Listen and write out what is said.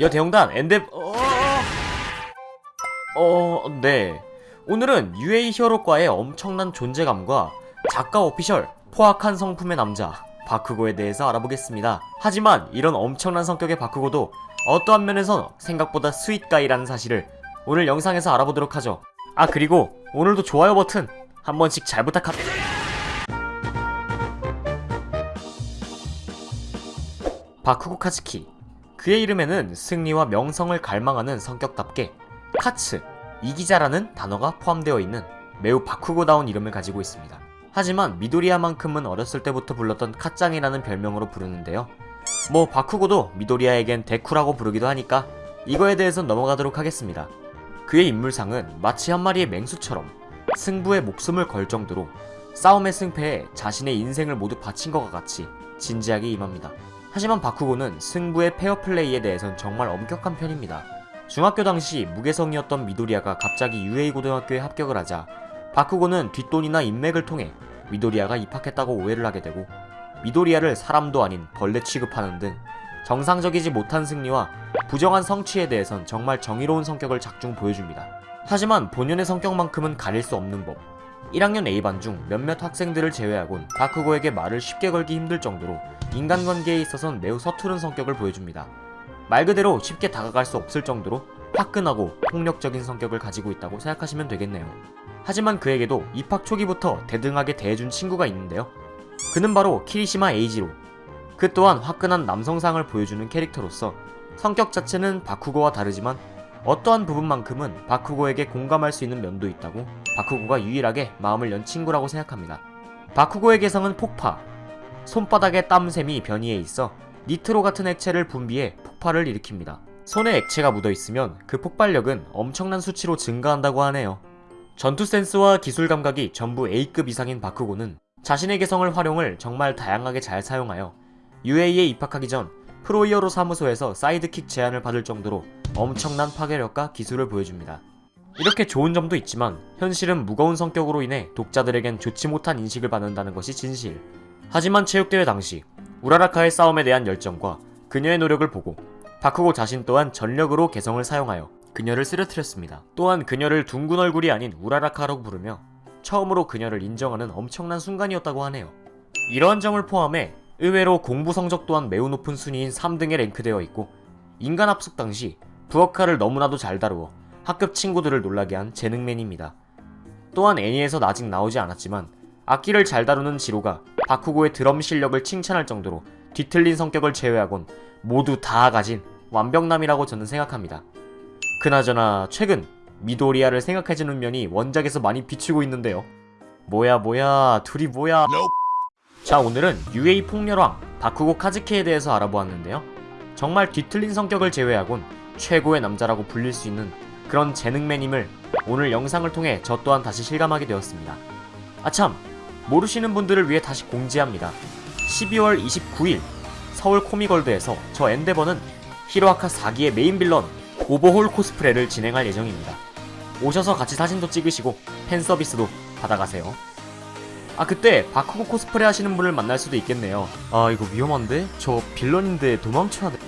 여대형단 엔데 어... 어... 네. 오늘은 UA 히어로과의 엄청난 존재감과 작가 official 포악한 성품의 남자 바쿠고에 대해서 알아보겠습니다. 하지만 이런 엄청난 성격의 바쿠고도 어떠한 면에선 생각보다 sweet guy라는 사실을 오늘 영상에서 알아보도록 하죠. 아 그리고 오늘도 좋아요 버튼 한 번씩 잘 부탁합니다. 바쿠고 카츠키 그의 이름에는 승리와 명성을 갈망하는 성격답게 勝つ, 이기다라는 단어가 포함되어 있는 매우 바쿠고다운 이름을 가지고 있습니다. 하지만 미도리야만큼은 어렸을 때부터 불렀던 카짱이라는 별명으로 부르는데요. 뭐 바쿠고도 미도리야에겐 데쿠라고 부르기도 하니까 이거에 대해선 넘어가도록 하겠습니다. 그의 인물상은 마치 한 마리의 맹수처럼 승부에 목숨을 걸 정도로 싸움의 승패에 자신의 인생을 모두 바친 것과 같이 진지하게 임합니다. 하지만 바쿠고는 승부의 페어플레이에 대해선 정말 엄격한 편입니다. 중학교 당시 무개성이었던 미도리아가 갑자기 UA 고등학교에 합격을 하자 바쿠고는 뒷돈이나 인맥을 통해 미도리아가 입학했다고 오해를 하게 되고 미도리아를 사람도 아닌 벌레 취급하는 등 정상적이지 못한 승리와 부정한 성취에 대해선 정말 정의로운 성격을 작중 보여줍니다. 하지만 본연의 성격만큼은 가릴 수 없는 법 1학년 A반 중 몇몇 학생들을 제외하곤 바쿠고에게 말을 쉽게 걸기 힘들 정도로 인간관계에 있어선 매우 서투른 성격을 보여줍니다. 말 그대로 쉽게 다가갈 수 없을 정도로 화끈하고 폭력적인 성격을 가지고 있다고 생각하시면 되겠네요. 하지만 그에게도 입학 초기부터 대등하게 대해준 친구가 있는데요. 그는 바로 키리시마 에이지로. 그 또한 화끈한 남성상을 보여주는 캐릭터로서 성격 자체는 바쿠고와 다르지만 어떠한 부분만큼은 바쿠고에게 공감할 수 있는 면도 있다고 바쿠고가 유일하게 마음을 연 친구라고 생각합니다. 바쿠고의 개성은 폭파, 손바닥에 땀샘이 변이해 있어 니트로 같은 액체를 분비해 폭발을 일으킵니다. 손에 액체가 묻어있으면 그 폭발력은 엄청난 수치로 증가한다고 하네요. 전투 센스와 기술 감각이 전부 A급 이상인 바쿠고는 자신의 개성을 활용을 정말 다양하게 잘 사용하여 UA에 입학하기 전 프로 히어로 사무소에서 sidekick 제안을 받을 정도로 엄청난 파괴력과 기술을 보여줍니다. 이렇게 좋은 점도 있지만 현실은 무거운 성격으로 인해 독자들에겐 좋지 못한 인식을 받는다는 것이 진실. 하지만 체육대회 당시 우라라카의 싸움에 대한 열정과 그녀의 노력을 보고 바쿠고 자신 또한 전력으로 개성을 사용하여 그녀를 쓰러뜨렸습니다. 또한 그녀를 둥근 얼굴이 아닌 우라라카라고 부르며 처음으로 그녀를 인정하는 엄청난 순간이었다고 하네요. 이러한 점을 포함해 의외로 공부 성적 또한 매우 높은 순위인 3등에 랭크되어 있고 인간 합숙 당시 부엌칼을 너무나도 잘 다루어 학급 친구들을 놀라게 한 재능맨입니다. 또한 애니에선 아직 나오지 않았지만 악기를 잘 다루는 지로가 바쿠고의 드럼 실력을 칭찬할 정도로 뒤틀린 성격을 제외하곤 모두 다 가진 완벽남이라고 저는 생각합니다. 그나저나 최근 미도리아를 생각해주는 면이 원작에서 많이 비추고 있는데요. 뭐야 뭐야 둘이 뭐야 자 오늘은 UA 폭렬왕 바쿠고 카츠키에 대해서 알아보았는데요. 정말 뒤틀린 성격을 제외하곤 최고의 남자라고 불릴 수 있는 그런 재능맨임을 오늘 영상을 통해 저 또한 다시 실감하게 되었습니다. 아참 모르시는 분들을 위해 다시 공지합니다. 12월 29일 서울 코믹월드에서 저 엔데버는 히로아카 4기의 main villain 오버홀 코스프레를 진행할 예정입니다. 오셔서 같이 사진도 찍으시고 팬 서비스도 받아가세요. 아 그때 바쿠고 코스프레 하시는 분을 만날 수도 있겠네요. 아 이거 위험한데? 저 빌런인데 도망쳐야 돼.